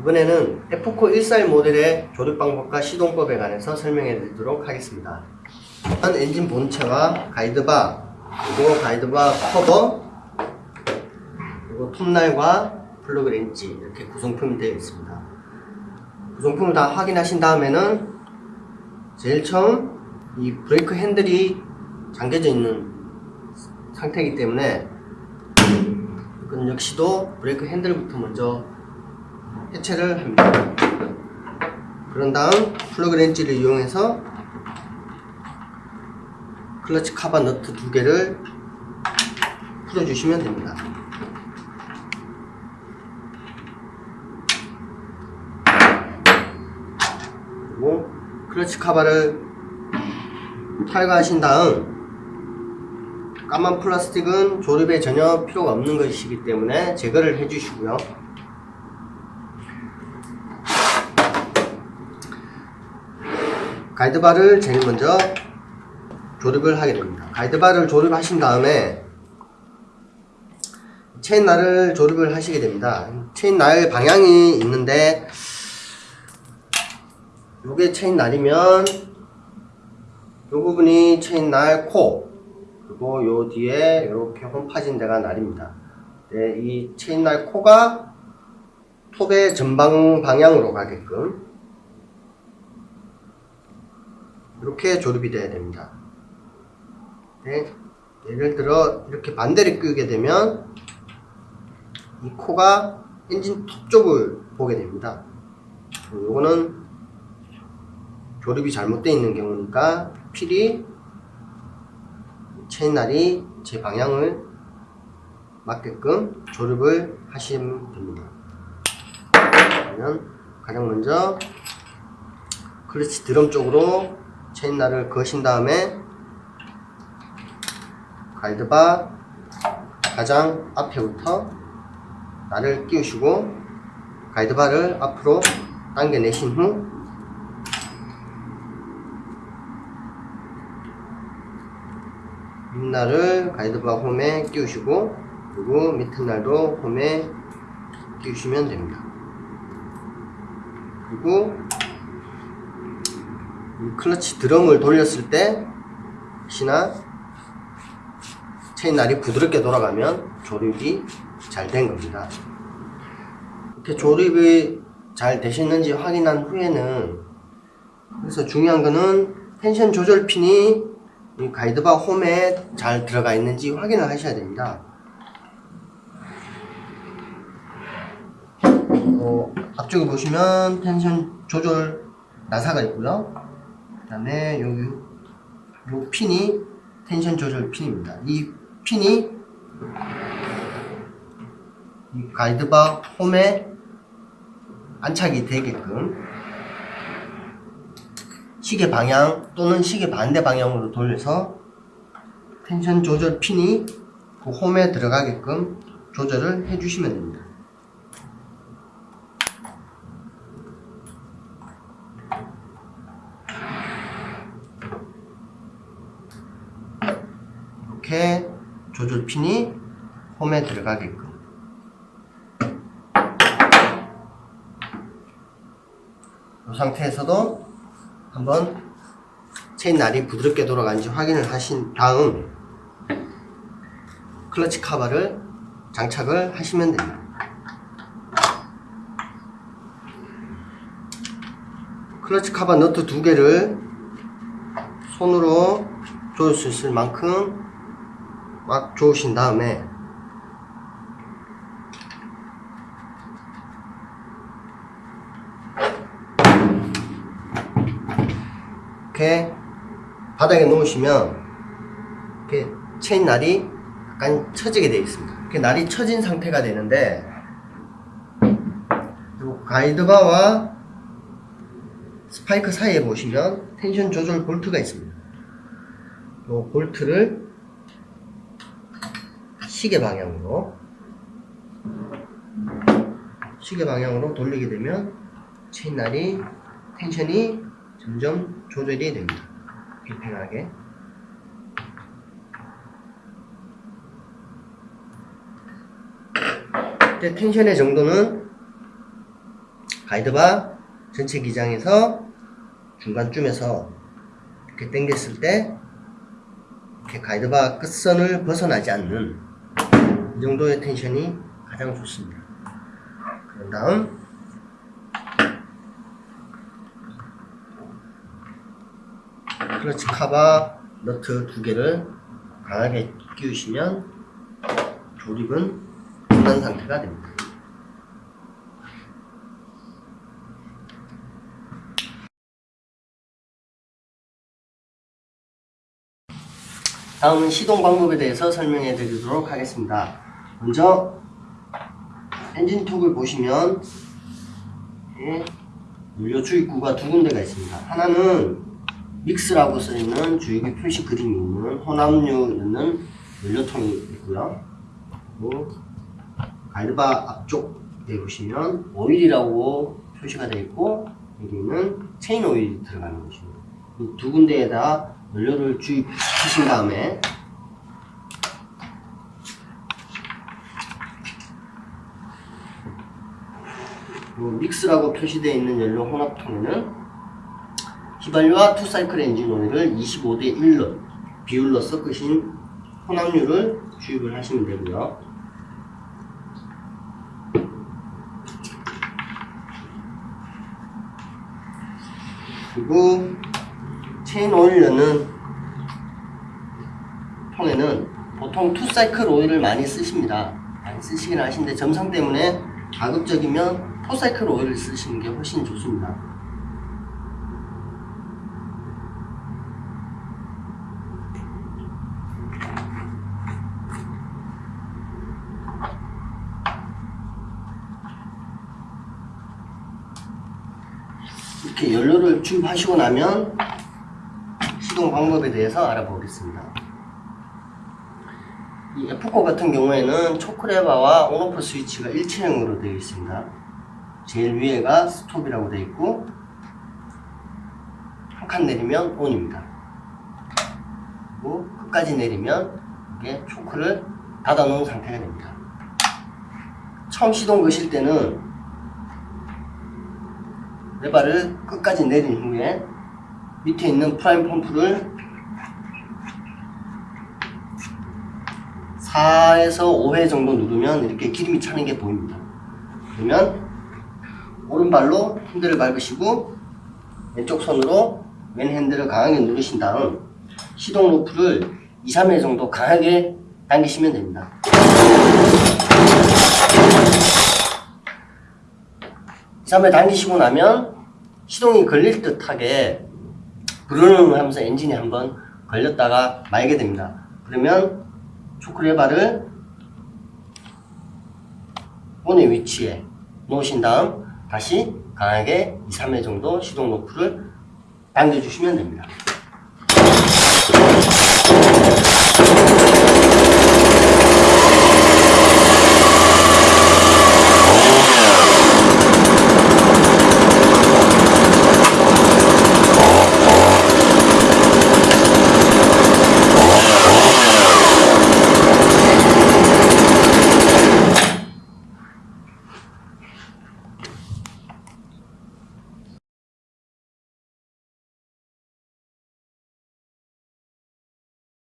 이번에는 F-코 14 모델의 조립 방법과 시동법에 관해서 설명해 드리도록 하겠습니다. 일단 엔진 본체와 가이드바, 그리고 가이드바 커버, 그리고 톱날과 플러그 렌치 이렇게 구성품이 되어 있습니다. 구성품을 다 확인하신 다음에는 제일 처음 이 브레이크 핸들이 잠겨져 있는 상태이기 때문에 이건 역시도 브레이크 핸들부터 먼저 해체를 합니다. 그런 다음 플러그 렌치를 이용해서 클러치 카바 너트 두 개를 풀어주시면 됩니다. 그리고 클러치 카바를 탈거하신 다음 까만 플라스틱은 조립에 전혀 필요가 없는 것이기 때문에 제거를 해주시고요. 가이드바를 제일 먼저 조립을 하게 됩니다. 가이드바를 조립하신 다음에 체인날을 조립을 하시게 됩니다. 체인날 방향이 있는데 요게 체인날이면 요 부분이 체인날 코 그리고 요 뒤에 이렇게 홈 파진 데가 날입니다. 네, 이 체인날 코가 톱의 전방 방향으로 가게끔 이렇게 조립이 돼야 됩니다. 네, 예를 들어 이렇게 반대를 끄게 되면 이 코가 엔진 톱 쪽을 보게 됩니다. 요거는 조립이 잘못되어 있는 경우니까 필히 체인날이 제 방향을 맞게끔 조립을 하시면 됩니다. 그러면 가장 먼저 클러치 드럼 쪽으로 체인날을 거신 다음에 가이드바 가장 앞에부터 날을 끼우시고 가이드바를 앞으로 당겨내신 후 윗날을 가이드바 홈에 끼우시고 그리고 밑에 날도 홈에 끼우시면 됩니다. 그리고 이 클러치 드럼을 돌렸을 때 혹시나 체인날이 부드럽게 돌아가면 조립이 잘 된 겁니다. 이렇게 조립이 잘 되셨는지 확인한 후에는 그래서 중요한 거는 텐션 조절 핀이 이 가이드바 홈에 잘 들어가 있는지 확인을 하셔야 됩니다. 어, 앞쪽에 보시면 텐션 조절 나사가 있고요. 그 다음에 여기 요 핀이 텐션 조절 핀입니다. 이 핀이 이 가이드바 홈에 안착이 되게끔 시계 방향 또는 시계 반대 방향으로 돌려서 텐션 조절 핀이 그 홈에 들어가게끔 조절을 해주시면 됩니다. 이렇게 조절 핀이 홈에 들어가게끔 이 상태에서도 한번 체인 날이 부드럽게 돌아가는지 확인을 하신 다음 클러치 카바를 장착을 하시면 됩니다. 클러치 카바 너트 두 개를 손으로 조일 수 있을 만큼 막 조으신 다음에 이렇게 바닥에 놓으시면 이렇게 체인 날이 약간 처지게 되어 있습니다. 이렇게 날이 처진 상태가 되는데 요 가이드바와 스파이크 사이에 보시면 텐션 조절 볼트가 있습니다. 요 볼트를 시계 방향으로 시계 방향으로 돌리게 되면 체인 날이 tension이 점점 조절이 됩니다. 팽팽하게. 이때 tension의 정도는 가이드바 전체 기장에서 중간쯤에서 이렇게 당겼을 때 이렇게 가이드바 끝선을 벗어나지 않는 이 정도의 텐션이 가장 좋습니다. 그런 다음 클러치 카바 너트 두 개를 강하게 끼우시면 조립은 끝난 상태가 됩니다. 다음은 시동 방법에 대해서 설명해 드리도록 하겠습니다. 먼저 엔진 톡을 보시면 연료 주입구가 두 군데가 있습니다. 하나는 믹스라고 써있는 주입구 표시 그림이 있는 혼합류 넣는 연료통이 있고요. 그리고 가이드바 앞쪽에 보시면 오일이라고 표시가 되어 있고 여기는 체인 오일이 들어가는 것입니다. 이두 군데에다 연료를 주입하신 다음에 뭐 mix라고 표시되어 있는 연료 혼합통에는 휘발유와 two cycle 엔진 오일을 25대 1로 비율로 섞으신 혼합류를 주입을 하시면 되고요. 그리고 체인 오일 넣는 통에는 보통 two cycle 오일을 많이 쓰십니다. 많이 쓰시긴 하시는데 점성 때문에 가급적이면 four cycle 오일을 쓰시는 게 훨씬 좋습니다. 이렇게 연료를 주입하시고 나면 시동 방법에 대해서 알아보겠습니다. 이 F4 같은 경우에는 초크레바와 온오프 스위치가 일체형으로 되어 있습니다. 제일 위에가 스톱이라고 되어 있고 한 칸 내리면 ON입니다. 그리고 끝까지 내리면 이게 초크를 닫아 놓은 상태가 됩니다. 처음 시동 거실 때는 레바를 끝까지 내린 후에 밑에 있는 prime 펌프를 4에서 5회 정도 누르면 이렇게 기름이 차는 게 보입니다. 그러면 오른발로 핸들을 밟으시고 왼쪽 손으로 왼 핸들을 강하게 누르신 다음 시동 로프를 2, 3회 정도 강하게 당기시면 됩니다. 2, 3회 당기시고 나면 시동이 걸릴 듯하게 브르릉 하면서 엔진이 한번 걸렸다가 말게 됩니다. 그러면 초크레바를 본의 위치에 놓으신 다음 다시 강하게 2, 3회 정도 시동 노프를 당겨주시면 됩니다.